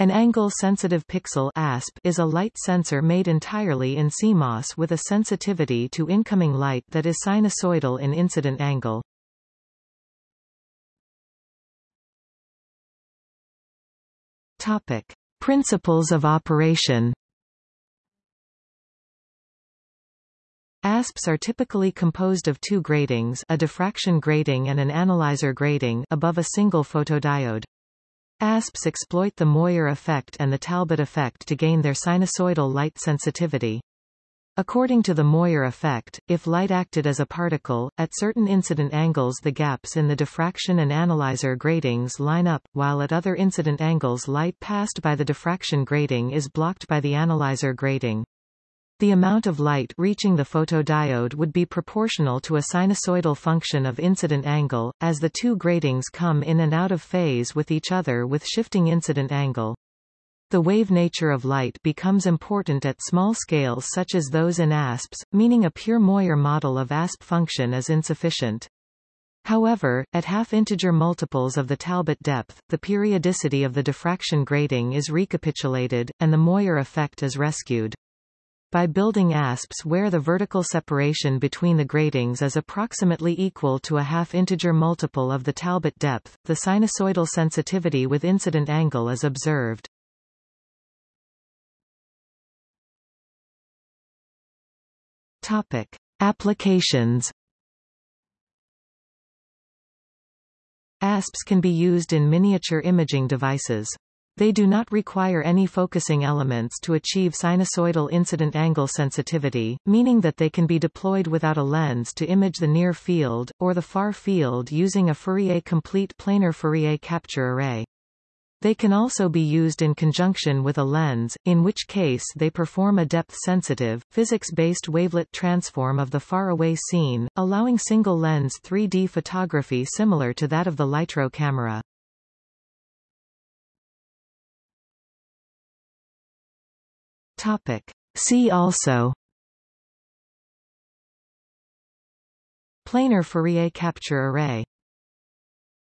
An angle-sensitive pixel ASP is a light sensor made entirely in CMOS with a sensitivity to incoming light that is sinusoidal in incident angle. Topic: Principles of operation. ASPs are typically composed of two gratings a diffraction grating and an analyzer grating above a single photodiode. ASPs exploit the Moiré effect and the Talbot effect to gain their sinusoidal light sensitivity. According to the Moiré effect, if light acted as a particle, at certain incident angles the gaps in the diffraction and analyzer gratings line up, while at other incident angles light passed by the diffraction grating is blocked by the analyzer grating. The amount of light reaching the photodiode would be proportional to a sinusoidal function of incident angle, as the two gratings come in and out of phase with each other with shifting incident angle. The wave nature of light becomes important at small scales such as those in ASPs, meaning a pure Moiré model of ASP function is insufficient. However, at half-integer multiples of the Talbot depth, the periodicity of the diffraction grating is recapitulated, and the Moiré effect is rescued. By building ASPs where the vertical separation between the gratings is approximately equal to a half-integer multiple of the Talbot depth, the sinusoidal sensitivity with incident angle is observed. Topic. Applications ASPs can be used in miniature imaging devices. They do not require any focusing elements to achieve sinusoidal incident angle sensitivity, meaning that they can be deployed without a lens to image the near field, or the far field using a Fourier complete planar Fourier capture array. They can also be used in conjunction with a lens, in which case they perform a depth-sensitive, physics-based wavelet transform of the far-away scene, allowing single-lens 3D photography similar to that of the Lytro camera. Topic. See also Planar Fourier capture array